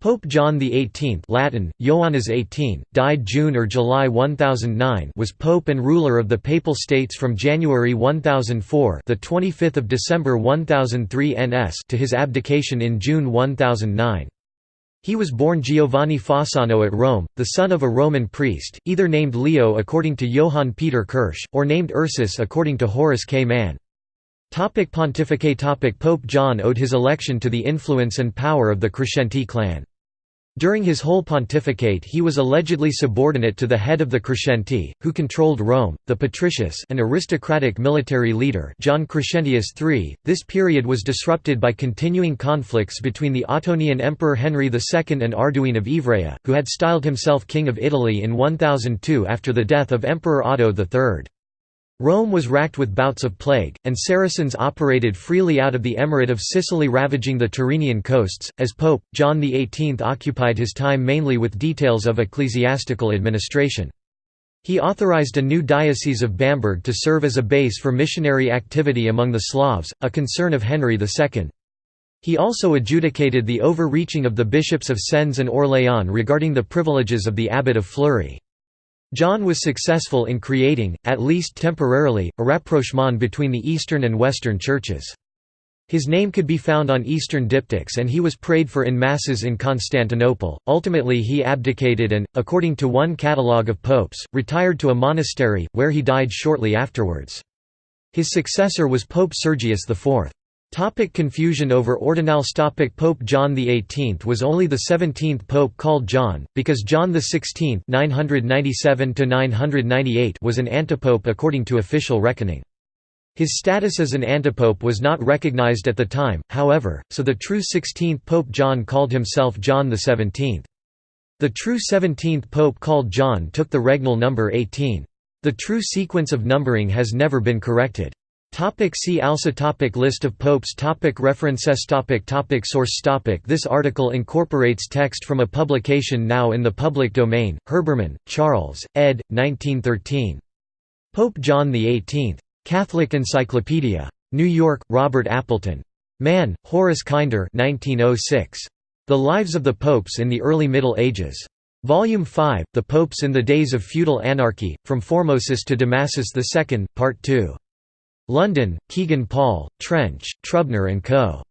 Pope John XVIII Latin, Ioannes 18, died June or July 1009 was pope and ruler of the Papal States from January 1004 the 25th of December 1003 NS to his abdication in June 1009. He was born Giovanni Fossano at Rome, the son of a Roman priest, either named Leo according to Johann Peter Kirsch, or named Ursus according to Horace K. Mann. Topic Pontificate Topic Pope John owed his election to the influence and power of the Crescenti clan. During his whole pontificate he was allegedly subordinate to the head of the Crescenti, who controlled Rome, the Patricius an aristocratic military leader John Crescentius III. This period was disrupted by continuing conflicts between the Ottonian Emperor Henry II and Arduin of Ivrea, who had styled himself King of Italy in 1002 after the death of Emperor Otto III. Rome was racked with bouts of plague, and Saracens operated freely out of the Emirate of Sicily ravaging the Tyrrhenian coasts. As Pope, John XVIII occupied his time mainly with details of ecclesiastical administration. He authorized a new diocese of Bamberg to serve as a base for missionary activity among the Slavs, a concern of Henry II. He also adjudicated the overreaching of the bishops of Sens and Orléans regarding the privileges of the abbot of Fleury. John was successful in creating, at least temporarily, a rapprochement between the Eastern and Western churches. His name could be found on Eastern diptychs and he was prayed for in masses in Constantinople. Ultimately, he abdicated and, according to one catalogue of popes, retired to a monastery, where he died shortly afterwards. His successor was Pope Sergius IV. Topic confusion over ordinals topic Pope John XVIII was only the 17th pope called John, because John XVI (997–998) was an antipope according to official reckoning. His status as an antipope was not recognized at the time, however, so the true 16th Pope John called himself John XVII. The true 17th Pope called John took the regnal number 18. The true sequence of numbering has never been corrected. Topic see also topic List of popes topic References topic topic Source topic This article incorporates text from a publication now in the public domain, Herbermann, Charles, ed. 1913. Pope John XVIII. Catholic Encyclopedia. New York, Robert Appleton. Mann, Horace Kinder 1906. The Lives of the Popes in the Early Middle Ages. Volume 5, The Popes in the Days of Feudal Anarchy, From Formosus to Damasus II, Part 2. London, Kegan Paul, Trench, Trubner & Co.